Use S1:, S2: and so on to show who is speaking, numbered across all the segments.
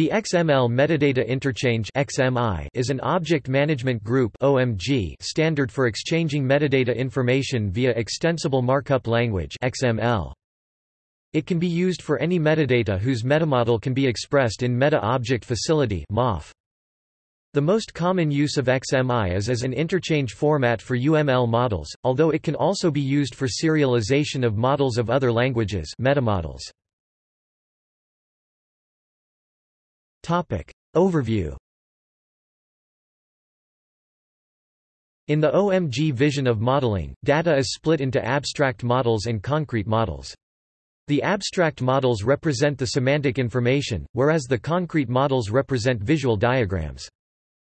S1: The XML Metadata Interchange (XMI) is an object management group (OMG) standard for exchanging metadata information via extensible markup language (XML). It can be used for any metadata whose metamodel can be expressed in Meta Object Facility (MOF). The most common use of XMI is as an interchange format for UML models, although it can also be used for serialization of models of other languages metamodels. Topic. Overview In the OMG vision of modeling, data is split into abstract models and concrete models. The abstract models represent the semantic information, whereas the concrete models represent visual diagrams.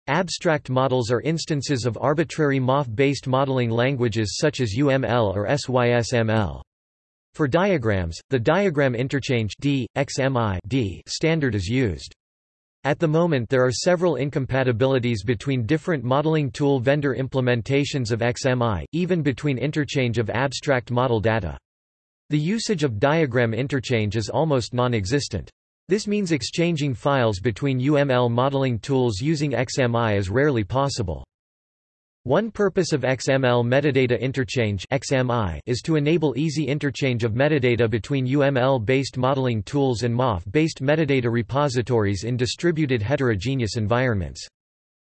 S1: Abstract models are instances of arbitrary MOF-based modeling languages such as UML or SYSML. For diagrams, the diagram interchange D, XMI D standard is used. At the moment there are several incompatibilities between different modeling tool vendor implementations of XMI, even between interchange of abstract model data. The usage of diagram interchange is almost non-existent. This means exchanging files between UML modeling tools using XMI is rarely possible. One purpose of XML metadata interchange (XMI) is to enable easy interchange of metadata between UML-based modeling tools and MOF-based metadata repositories in distributed heterogeneous environments.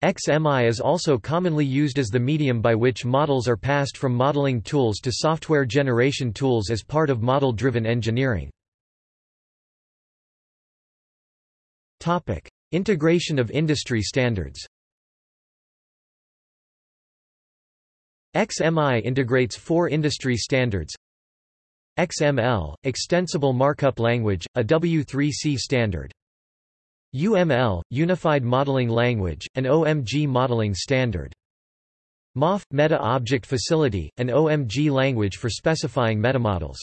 S1: XMI is also commonly used as the medium by which models are passed from modeling tools to software generation tools as part of model-driven engineering. Topic: Integration of industry standards. XMI integrates four industry standards XML, Extensible Markup Language, a W3C standard UML, Unified Modeling Language, an OMG modeling standard MOF, Meta Object Facility, an OMG language for specifying metamodels.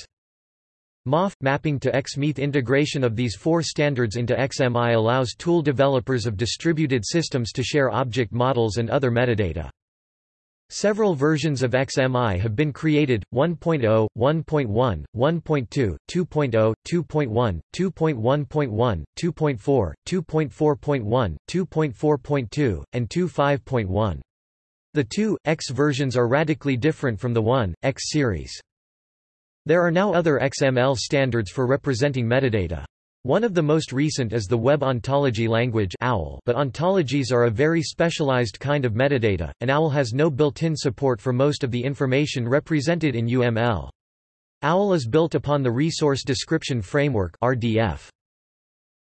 S1: MOF, mapping to XMETH integration of these four standards into XMI allows tool developers of distributed systems to share object models and other metadata. Several versions of XMI have been created, 1.0, 1.1, 1.2, 2.0, 2.1, 2.1.1, 2.4, 2.4.1, 2.4.2, and 2.5.1. The 2.x versions are radically different from the 1.x series. There are now other XML standards for representing metadata. One of the most recent is the Web Ontology Language OWL, but ontologies are a very specialized kind of metadata, and OWL has no built-in support for most of the information represented in UML. OWL is built upon the Resource Description Framework RDF.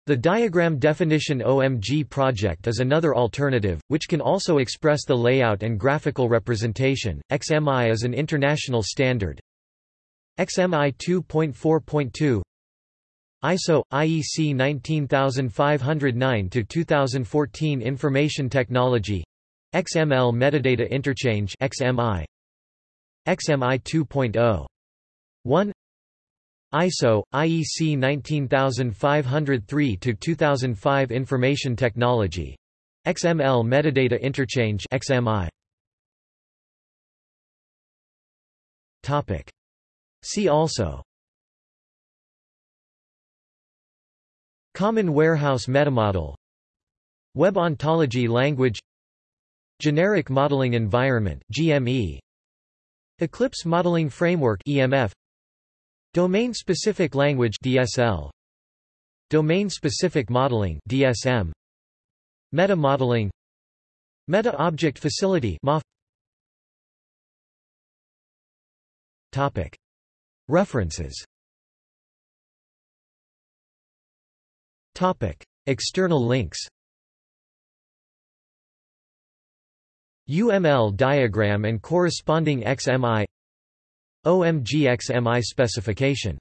S1: The Diagram Definition OMG project is another alternative, which can also express the layout and graphical representation. XMI is an international standard. XMI 2.4.2 ISO IEC 19509 to 2014 Information Technology XML Metadata Interchange XMI XMI 2.0 1 ISO IEC 19503 to 2005 Information Technology XML Metadata Interchange XMI Topic. See also Common Warehouse Metamodel. Web Ontology Language. Generic Modeling Environment GME Eclipse Modeling Framework EMF Domain-specific language DSL Domain-specific modeling DSM Meta modeling Meta Object Facility MOF Topic. References Topic: External links. UML diagram and corresponding XMI OMG XMI specification